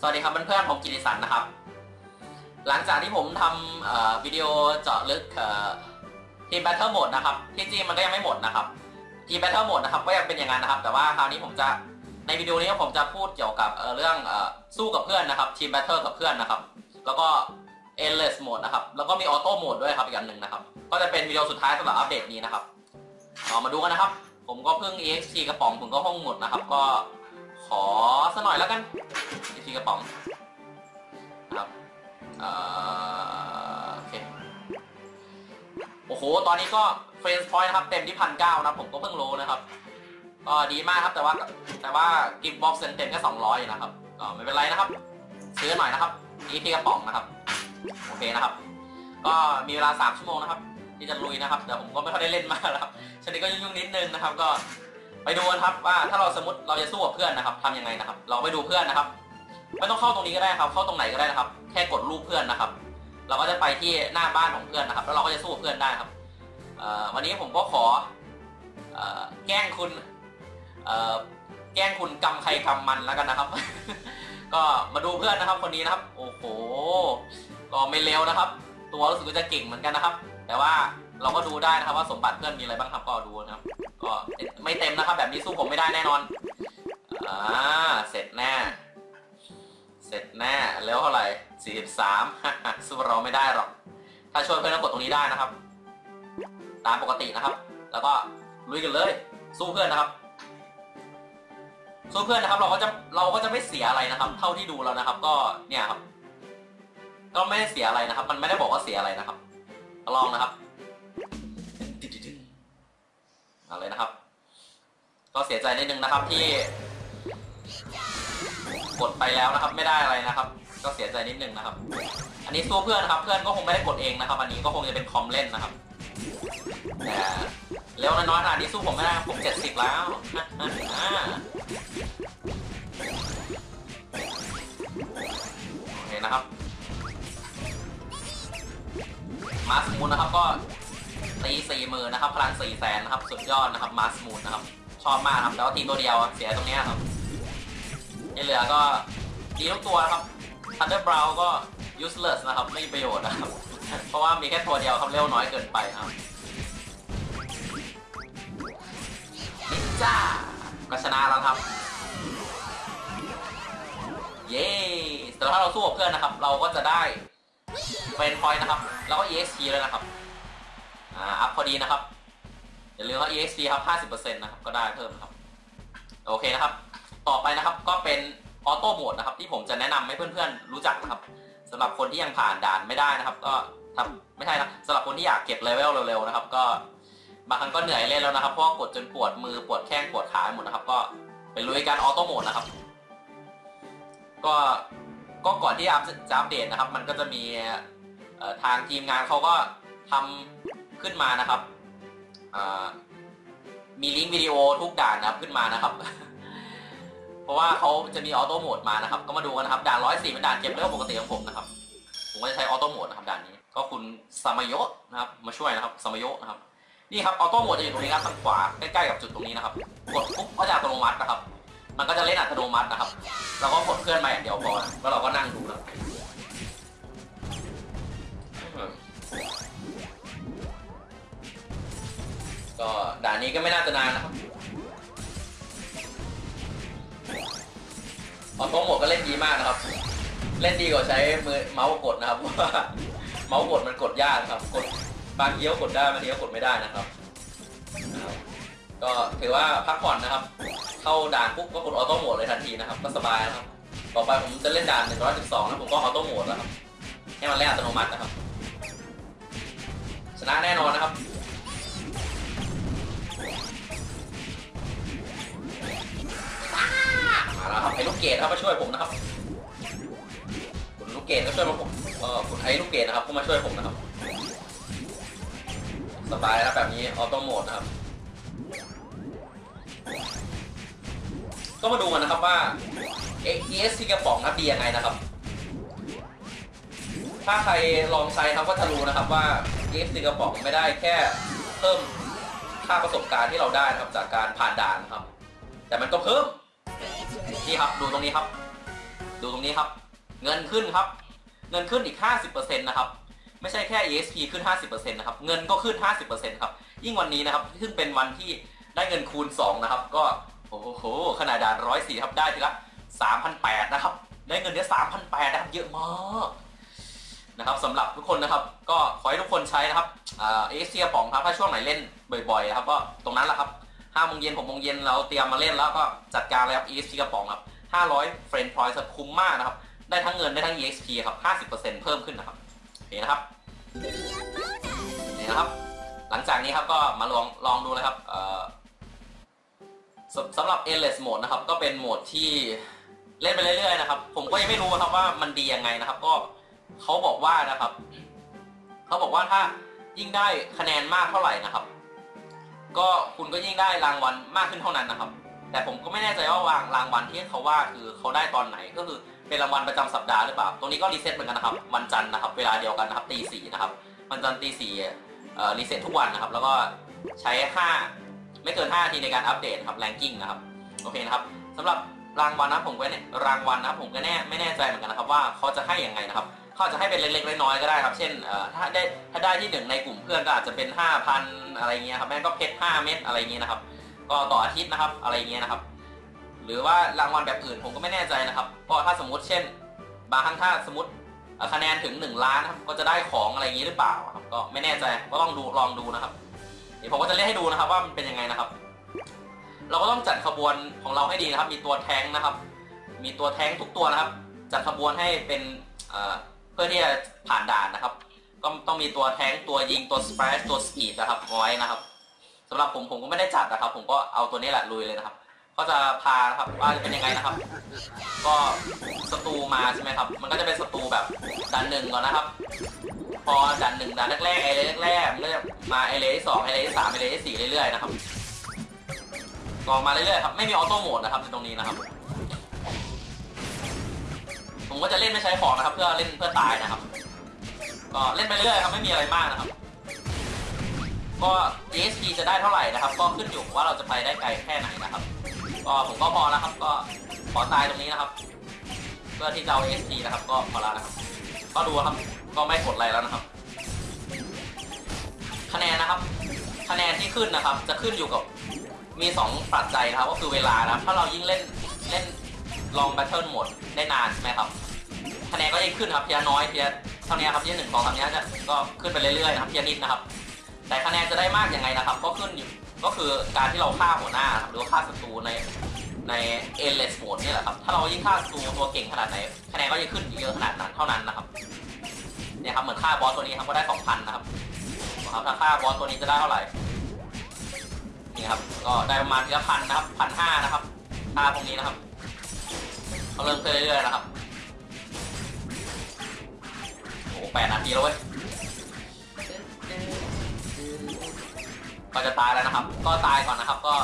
สวัสดีครับเพื่อนๆผมกิติสันนะครับ หลังจากที่ผมทำวิดีโอเจาะลึก team battle mode นะครับ ที่จริงมันก็ยังไม่หมดนะครับ team battle mode นะครับก็ยังเป็นอย่างนั้นนะครับ แต่ว่าคราวนี้ผมจะในวิดีโอนี้ผมจะพูดเกี่ยวกับเรื่องอสู้กับเพื่อนนะครับ team battle กับเพื่อนนะครับ แล้วก็ endless mode นะครับ แล้วก็มี auto mode ด้วยครับอีกอันหนึ่งนะครับ ก็จะเป็นวิดีโอสุดท้ายสำหรับอัปเดตนี้นะครับเอามาดูกันนะครับ ผมก็เพิ่ง ext กระป๋องผมก็ห้องหมดนะครับ ก็ ขอสักหน่อยแล้วกัน ext กระป๋องนะครับเอ่อโอเคโอ้โห ตอนนี้ก็ friend point นะครับ เต็มที่พันเก้านะผมก็เพิ่งรู้นะครับ ก็ดีมากครับแต่ว่าแต่ว่า gift box เต็มแค่สองร้อยนะครับก็ไม่เป็นไรนะครับ ซื้อหน่อยนะครับ ext กระป๋องนะครับ โอเคนะครับ ก็มีเวลา3ชั่วโมงนะครับที่จะลุยนะครับแต่ผมก็ไม่ค่อยได้เล่นมากแล้วครับช่วงนี้ก็ยุ่งๆนิดนึงนะครับ ก็ ไปดูกันครับว่าถ้าเราสมมติเราจะสู้กับเพื่อนนะครับทำยังไงนะครับ เราไปดูเพื่อนนะครับไม่ต้องเข้าตรงนี้ก็ได้ครับ เข้าตรงไหนก็ได้นะครับ แค่กดรูปเพื่อนนะครับ เราก็จะไปที่หน้าบ้านของเพื่อนนะครับ แล้วเราก็จะสู้กับเพื่อนได้ครับวันนี้ผมก็ขอแกล้งคุณแกล้งคุณกำใครกำมันแล้วกันนะครับ ก็มาดูเพื่อนนะครับ คนนี้นะครับ โอ้โหก็ไม่เร็วนะครับ ตัวรู้สึกว่าจะเก่งเหมือนกันนะครับ แต่ว่าเราก็ดูได้นะครับว่าสมบัติเพื่อนมีอะไรบ้างครับก็ดูนะครับ ก็ไม่เต็มนะครับ แบบนี้สู้ผมไม่ได้แน่นอน อ่า เสร็จแน่ เสร็จแน่แล้วเท่าไหร่ 43 สู้เราไม่ได้หรอก ถ้าช่วยเพื่อนก็กดตรงนี้ได้นะครับ ตามปกตินะครับ แล้วก็ลุยกันเลย สู้เพื่อนนะครับ สู้เพื่อนนะครับ เราก็จะเราก็จะไม่เสียอะไรนะครับ เท่าที่ดูแล้วนะครับ ก็เนี่ยครับ ก็ไม่ได้เสียอะไรนะครับ มันไม่ได้บอกว่าเสียอะไรนะครับลองนะครับ เอาเลยนะครับ ก็เสียใจนิดนึงนะครับที่ กดไปแล้วนะครับ ไม่ได้อะไรนะครับ ก็เสียใจนิดนึงนะครับ อันนี้สู้เพื่อนนะครับ เพื่อนก็คงไม่ได้กดเองนะครับ อันนี้ก็คงจะเป็นคอมเล่นนะครับแต่เร็วน้อยๆขนาดนี้สู้ผมไม่ได้ผมเจ็ดสิบแล้วโอเคนะครับ มาสมูนนะครับก็ ตีสี่หมื่นนะครับพลังสี่แสนนะครับสุดยอดนะครับมาสมูนนะครับชอบมากครับแต่ว่าตีตัวเดียวเสียตรงนี้ครับที่เหลือก็ดีทุกตัวนะครับทันเดอร์บราวก็ useless นะครับไม่มีประโยชน์นะครับ เพราะว่ามีแค่ตัวเดียวครับเร็วน้อยเกินไปครับนิจ้าก็ชนะแล้วครับ เย้แต่ถ้าเราสู้กับเพื่อนนะครับ เราก็จะได้เป็น point นะครับ แล้วก็ EXP เลยนะครับ อ่า up พอดีนะครับ อย่าลืมว่า EXP ครับ 50%นะครับ ก็ได้เพิ่มครับ โอเคนะครับ ต่อไปนะครับก็เป็น auto mode นะครับ ที่ผมจะแนะนำให้เพื่อนๆ รู้จักนะครับสำหรับคนที่ยังผ่านด่านไม่ได้นะครับ ก็ทำไม่ใช่นะสำหรับคนที่อยากเก็บเลเวลเร็วๆนะครับ ก็บางครั้งก็เหนื่อยเล่นแล้วนะครับเพราะกดจนปวดมือปวดแข้งปวดขาหมดนะครับ ก็ไปลุยกัน auto mode นะครับ ก็ก็ก่อนที่อัพจะอัปเดตนะครับ มันก็จะมีทางทีมงานเขาก็ทำ ขึ้นมานะครับมีลิงก์วิดีโอทุกด่านนะครับขึ้นมานะครับ เพราะว่าเขาจะมี auto mode มานะครับ ก็มาดูกันนะครับ ด่านร้อยสี่เป็นด่านเก็บเรื่องปกติของผมนะครับ ผมก็จะใช้ auto mode นะครับด่านนี้ ก็คุณสามโยนะครับ มาช่วยนะครับสามโยนะครับ นี่ครับ auto mode จะอยู่ตรงนี้ครับทางขวาใกล้ๆกับจุดตรงนี้นะครับ กดปุ๊บก็จะอัตโนมัตินะครับ มันก็จะเล่นอัตโนมัตินะครับเราก็กดเพื่อนมาอย่างเดียวพอแล้วเราก็นั่งดูนะ ก็ด่านนี้ก็ไม่น่าจะนานนะครับ auto mode ก็เล่นดีมากนะครับ เล่นดีกว่าใช้มือเมาส์กดนะครับเพราะว่าเมาส์กดมันกดยากนะครับกดบางทีก็กดได้บางทีก็กดไม่ได้นะครับ ก็ถือว่าพักผ่อนนะครับ เข้าด่านปุ๊บก็กดออโต้โหมดเลยทันทีนะครับก็สบายนะครับ ต่อไปผมจะเล่นด่าน 112แล้วผมก็ออโต้โหมดแล้วครับให้มันเล่นอัตโนมัตินะครับ ชนะแน่นอนนะครับ กเกดครับมาช่วยผมนะครับ คุณลูกเกดก็ช่วยมาผมเออคุณไอ้ลูกเกดนะครับก็มาช่วยผมนะครับ สบายแล้วแบบนี้ออโต้โหมดนะครับ ก็มาดูกันนะครับว่า ESC กระป๋องครับดียังไงนะครับ ถ้าใครลองใช้ครับก็จะรู้นะครับว่า ESC กระป๋องไม่ได้แค่เพิ่มค่าประสบการณ์ที่เราได้นะครับจากการผ่านด่านครับ แต่มันก็เพิ่ม นี่ครับ ดูตรงนี้ครับ ดูตรงนี้ครับ เงินขึ้นครับ เงินขึ้นอีก 50%นะครับไม่ใช่แค่ EXP ขึ้น 50%นะครับ เงินก็ขึ้น 50%ครับ ยิ่งวันนี้นะครับซึ่งเป็นวันที่ได้เงินคูณ 2 นะครับ ก็ โอ้โห ขนาดด่านร้อยสี่ครับ ได้ทีละ 3,800 นะครับ ได้เงินเนี้ย3,800 นะครับ เยอะมากนะครับสำหรับทุกคนนะครับ ก็ขอให้ทุกคนใช้นะครับเอเซียป๋องครับ ถ้าช่วงไหนเล่นบ่อยๆนะครับ ก็ตรงนั้นแหละครับ ห้าโมงเย็นหกโมงเย็นเราเตรียมมาเล่นแล้วก็จัดการเลยครับ EXP กระป๋องครับ500 friend point คุ้มมากนะครับ ได้ทั้งเงินได้ทั้ง EXP ครับ50%เพิ่มขึ้นนะครับโอเคนะครับนี่นะครับ หลังจากนี้ครับก็มาลองลองดูเลยครับสสำหรับ endless mode นะครับ ก็เป็นโหมดที่เล่นไปเรื่อยๆนะครับ ผมก็ยังไม่รู้นะครับว่ามันดียังไงนะครับ ก็เขาบอกว่านะครับ เขาบอกว่าถ้ายิ่งได้คะแนนมากเท่าไหร่นะครับ ก็คุณก็ยิ่งได้รางวัลมากขึ้นเท่านั้นนะครับ แต่ผมก็ไม่แน่ใจว่าวางรางวัลที่เขาว่าคือเขาได้ตอนไหนก็คือเป็นรางวัลประจำสัปดาห์หรือเปล่าตรงนี้ก็ reset เหมือนกันนะครับวันจันทร์นะครับ เวลาเดียวกันนะครับตีสี่นะครับวันจันทร์ตีสี่ reset ทุกวันนะครับ แล้วก็ใช้ห้าไม่เกิน5นาทีในการอัปเดตครับ ranking นะครับโอเคนะครับสำหรับรางวัลนะผมก็เนี่ยรางวัลนะผมก็แน่ไม่แน่ใจเหมือนกันนะครับว่าเขาจะให้อยังไงนะครับ เขาจะให้เป็นเล็กๆน้อยๆก็ได้ครับ เช่นถ้าได้ถ้าได้ที่หนึ่งในกลุ่มเพื่อนก็อาจจะเป็น 5,000 อะไรเงี้ยครับแม่ก็เพชร5เม็ดอะไรเงี้ยนะครับ ก็ต่ออาทิตย์นะครับอะไรเงี้ยนะครับ หรือว่ารางวัลแบบอื่นผมก็ไม่แน่ใจนะครับก็ถ้าสมมติเช่น บางครั้งถ้าสมมติคะแนนถึง 1 ล้านครับก็จะได้ของอะไรอย่างนี้หรือเปล่าครับก็ไม่แน่ใจก็ต้องดูลองดูนะครับ เดี๋ยวผมก็จะเล่นให้ดูนะครับว่ามันเป็นยังไงนะครับ เราก็ต้องจัดขบวนของเราให้ดีนะครับ มีตัวแท้งนะครับ มีตัวแทงทุกตัวนะครับ จัดขบวนให้เป็น เพื่อที่จะผ่านด่านนะครับ ก็ต้องมีตัวแทงตัวยิงตัว splash ตัว speed นะครับไว้นะครับสำหรับผมผมก็ไม่ได้จัดนะครับ ผมก็เอาตัวนี้แหละลุยเลยนะครับ ก็จะพานะครับว่าจะเป็นยังไงนะครับ ก็ศัตรูมาใช่ไหมครับ มันก็จะเป็นศัตรูแบบด่านหนึ่งก่อนนะครับ พอด่านหนึ่งด่านแรกๆไอเลแรกๆมันก็จะมาไอเลที่สองไอเลที่สามไอเลที่สี่เรื่อยๆนะครับก็มาเรื่อยๆครับไม่มีออโต้โหมดนะครับในตรงนี้นะครับ ผมก็จะเล่นไม่ใช้ของนะครับ เพื่อเล่นเพื่อตายนะครับ ก็เล่นไปเรื่อยครับไม่มีอะไรมากนะครับ ก็ ESP จะได้เท่าไหร่นะครับ ก็ขึ้นอยู่ว่าเราจะไปได้ไกลแค่ไหนนะครับ ก็ผมก็พอแล้วครับ ก็ขอตายตรงนี้นะครับ เพื่อที่จะเอา ESP นะครับ ก็พอแล้วนะครับ ก็ดูครับ ก็ไม่กดอะไรแล้วนะครับ คะแนนนะครับ คะแนนที่ขึ้นนะครับ จะขึ้นอยู่กับมี2ปัจจัยนะครับ ก็คือเวลานะครับถ้าเรายิ่งเล่นเล่นลองแบทเทิลหมดได้นานใช่ไหมครับ คะแนนก็ยิ่งขึ้นครับเพียน้อยเพียเท่านี้ครับเพียหนึ่งสองสามนี้จะก็ขึ้นไปเรื่อยๆนะครับเพียนิดนะครับ แต่คะแนนจะได้มากยังไงนะครับ ก็ขึ้นอยู่ก็คือการที่เราฆ่าหัวหน้าหรือว่าฆ่าศัตรูในใน endless mode นี่แหละครับ ถ้าเรายิ่งฆ่าศัตรูตัวเก่งขนาดไหนคะแนนก็จะขึ้นเยอะขนาดนั้นเท่านั้นนะครับเนี่ยครับเหมือนฆ่าบอสตัวนี้ครับก็ได้2,000นนะครับครับถ้าฆ่าบอสตัวนี้จะได้เท่าไหร่นี่ครับก็ได้ประมาณทีละพันนะครับพันห้านะครับฆ่าพวกนี้นะครับเขาเริ่มขึ้นเรื่อยๆนะครับ แปดนาทีแล้วเว้ยก็จะตายแล้วนะครับ ก็ตายก่อนนะครับ ก็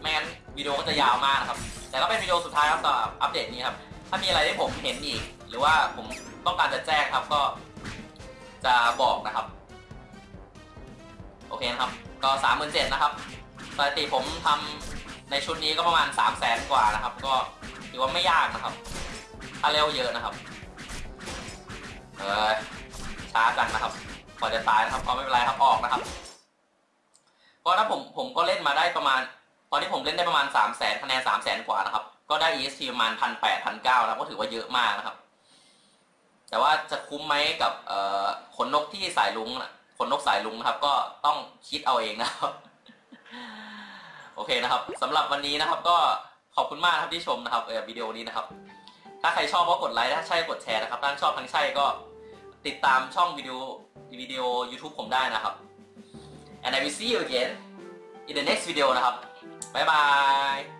ไม่งั้นวิดีโอก็จะยาวมากนะครับ แต่ก็เป็นวิดีโอสุดท้ายครับสำหรับอัปเดตนี้ครับ ถ้ามีอะไรที่ผมเห็นอีก หรือว่าผมต้องการจะแจ้งครับก็จะบอกนะครับ โอเคนะครับ ก็สามหมื่นเจ็ดนะครับปกติผมทำในชุดนี้ก็ประมาณสามแสนกว่านะครับ ก็ถือว่าไม่ยากนะครับถ้าเร็วเยอะนะครับ เออ ช้าจังนะครับพอจะตายนะครับก็ไม่เป็นไรครับออกนะครับก็ถ้าผมผมก็เล่นมาได้ประมาณ ตอนนี้ผมเล่นได้ประมาณ3 0 0แสนคะแนน3 0 0แสนกว่านะครับ ก็ได้ ESP ประมาณพันแปดพันเก้านะก็ถือว่าเยอะมากนะครับ แต่ว่าจะคุ้มไหมกับขนนกที่สายลุงขนนกสายลุงนะครับ ก็ต้องคิดเอาเองนะครับ โอเคนะครับสำหรับวันนี้นะครับ ก็ขอบคุณมากครับที่ชมนะครับวิดีโอนี้นะครับ ถ้าใครชอบก็กดไลค์ถ้าใช่กดแชร์นะครับถ้าชอบทั้งใช่ก็ ติดตามช่องวิดีโอวิดีโอ YouTube ผมได้นะครับ and I will see you again in the next video นะครับ บ๊ายบาย